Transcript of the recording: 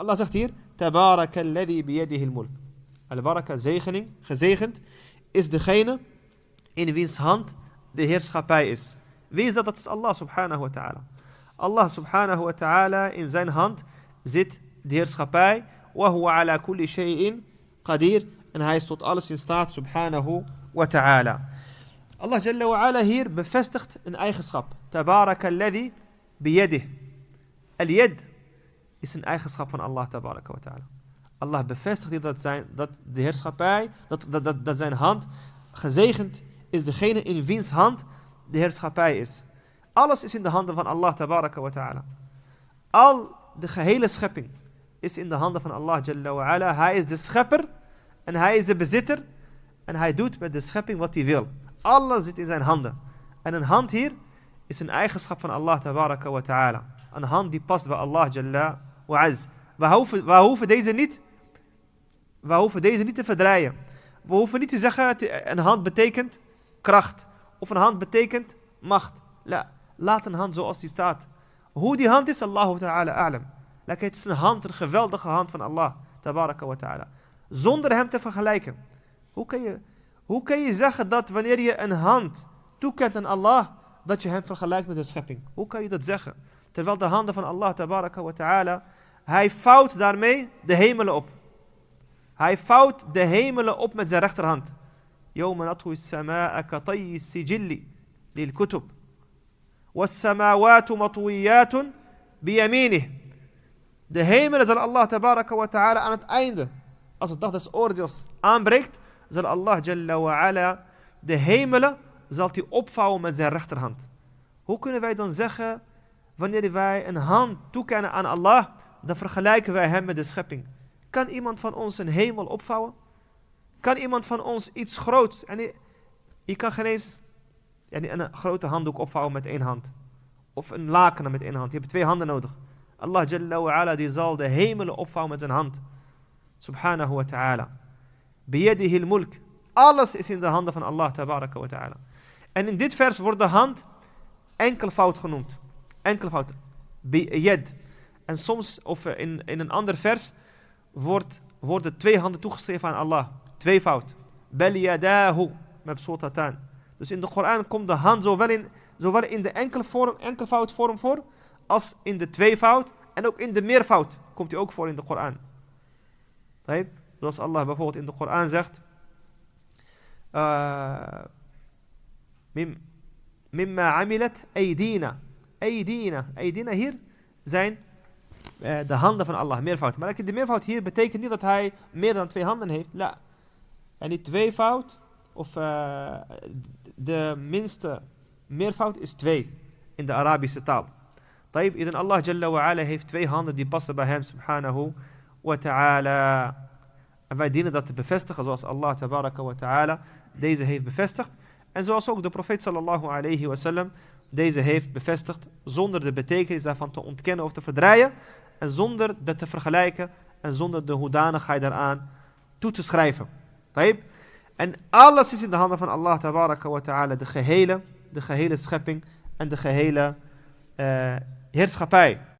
Allah zegt hier, Tabaraka alladhi biyadihi al-mulk. Al-baraka, zegening, gezegend, is degene in wiens hand de heerschappij is. Wie is dat? Dat is Allah subhanahu wa ta'ala. Allah subhanahu wa ta'ala, in zijn hand zit de heerschappij. Wa huwa ala kulli shay'in qadir. En hij is tot alles in staat subhanahu wa ta'ala. Allah jalla wa ala hier bevestigt een eigenschap. Tabaraka alladhi biyadih. Al-yad is een eigenschap van Allah ta'ala. Allah bevestigt dat, zijn, dat de heerschappij, dat, dat, dat, dat zijn hand gezegend is degene in wiens hand de heerschappij is. Alles is in de handen van Allah ta'ala. Al de gehele schepping is in de handen van Allah jalla wa ala. Hij is de schepper en hij is de bezitter en hij doet met de schepping wat hij wil. Alles zit in zijn handen. En een hand hier is een eigenschap van Allah ta'ala. Een hand die past bij Allah jalla wa az. We hoeven, we hoeven deze niet we hoeven deze niet te verdraaien. We hoeven niet te zeggen, een hand betekent kracht. Of een hand betekent macht. La, laat een hand zoals die staat. Hoe die hand is, Allahu ta'ala a'lam. Het is een hand, een geweldige hand van Allah. Wa ta'ala. Zonder hem te vergelijken. Hoe kan, je, hoe kan je zeggen dat wanneer je een hand toekent aan Allah, dat je hem vergelijkt met de schepping? Hoe kan je dat zeggen? Terwijl de handen van Allah, tabaraka wa ta'ala, hij vouwt daarmee de hemelen op. Hij vouwt de hemelen op met zijn rechterhand. يوم نطوي السماء كطي السجل للكتب والسماوات مطويات بيمينه De hemelen zal Allah tabaraka wa ta'ala aan het einde, als het dag des oordeels aanbreekt, zal Allah jalla wa ala de hemelen zal hij opvouwen met zijn rechterhand. Hoe kunnen wij dan zeggen, wanneer wij een hand toekennen aan Allah, dan vergelijken wij hem met de schepping. Kan iemand van ons een hemel opvouwen? Kan iemand van ons iets groots? En je kan geen eens een grote handdoek opvouwen met één hand. Of een laken met één hand. Je hebt twee handen nodig. Allah Jalla wa ala, die zal de hemelen opvouwen met een hand. Subhanahu wa ta'ala. Biyadihi mulk Alles is in de handen van Allah tabaraka wa ta'ala. En in dit vers wordt de hand enkelvoud genoemd. Enkelvoud. Biyad. En soms, of in, in een ander vers, wordt, worden twee handen toegeschreven aan Allah. Tweevoud. Bel yadahu. Met sultatan. Dus in de Koran komt de hand zowel in, zowel in de enkelvorm, enkelvoudvorm voor, als in de tweevoud. En ook in de meervoud komt hij ook voor in de Koran. Zoals Allah bijvoorbeeld in de Koran zegt. Uh, mimma amilat aydina. Aydina. Aydina hier zijn de handen van Allah, meervoud. Maar de meervoud hier betekent niet dat hij meer dan twee handen heeft. La. En die tweevoud, of uh, de minste meervoud is twee in de Arabische taal. Taib, idan Allah Jalla wa heeft twee handen die passen bij hem, subhanahu wa ta'ala. En wij dienen dat te bevestigen zoals Allah tabaraka wa ta'ala deze heeft bevestigd. En zoals ook de profeet sallallahu alayhi wa sallam deze heeft bevestigd zonder de betekenis daarvan te ontkennen of te verdraaien. En zonder dat te vergelijken en zonder de hoedanigheid daaraan toe te schrijven. Taib. En alles is in de handen van Allah tabaraka wa ta'ala, de gehele, de gehele schepping en de gehele uh, heerschappij.